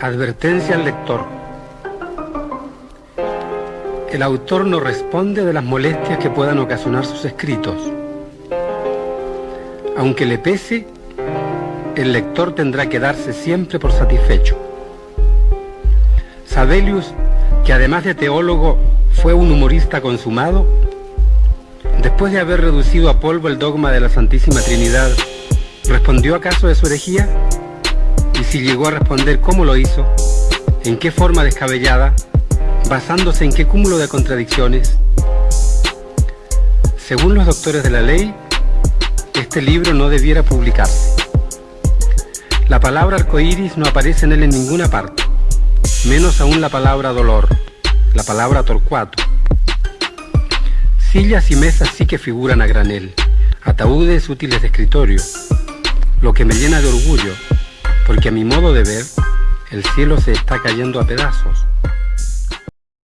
Advertencia al lector. El autor no responde de las molestias que puedan ocasionar sus escritos. Aunque le pese, el lector tendrá que darse siempre por satisfecho. Sabelius, que además de teólogo fue un humorista consumado, después de haber reducido a polvo el dogma de la Santísima Trinidad, ¿respondió acaso de su herejía? Y si llegó a responder, ¿cómo lo hizo? ¿En qué forma descabellada? ¿Basándose en qué cúmulo de contradicciones? Según los doctores de la ley, este libro no debiera publicarse. La palabra arcoíris no aparece en él en ninguna parte, menos aún la palabra dolor, la palabra torcuato. Sillas y mesas sí que figuran a granel, ataúdes útiles de escritorio, lo que me llena de orgullo porque a mi modo de ver, el cielo se está cayendo a pedazos.